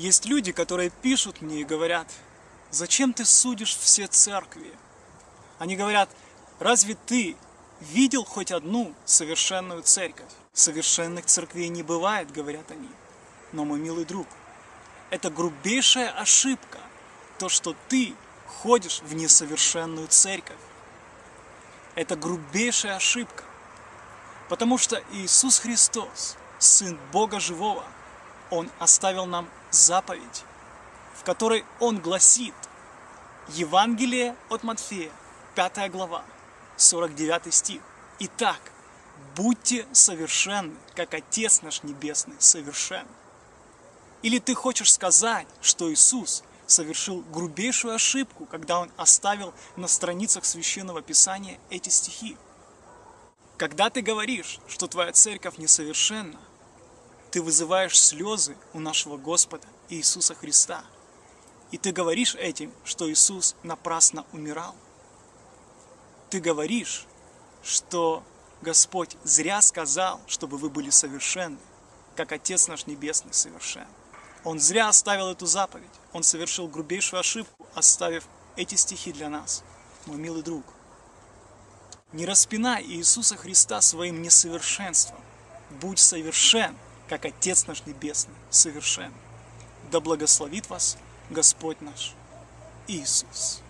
Есть люди, которые пишут мне и говорят, зачем ты судишь все церкви? Они говорят, разве ты видел хоть одну совершенную церковь? Совершенных церквей не бывает, говорят они. Но, мой милый друг, это грубейшая ошибка, то, что ты ходишь в несовершенную церковь. Это грубейшая ошибка, потому что Иисус Христос, Сын Бога Живого, Он оставил нам заповедь, в которой Он гласит Евангелие от Матфея, 5 глава, 49 стих. Итак, будьте совершенны, как Отец наш Небесный совершен. Или ты хочешь сказать, что Иисус совершил грубейшую ошибку, когда Он оставил на страницах Священного Писания эти стихи? Когда ты говоришь, что твоя церковь несовершенна, ты вызываешь слезы у нашего Господа Иисуса Христа. И ты говоришь этим, что Иисус напрасно умирал. Ты говоришь, что Господь зря сказал, чтобы вы были совершенны, как Отец наш Небесный совершен. Он зря оставил эту заповедь. Он совершил грубейшую ошибку, оставив эти стихи для нас, мой милый друг. Не распинай Иисуса Христа своим несовершенством. Будь совершен, как Отец наш Небесный совершен. Да благословит вас Господь наш Иисус.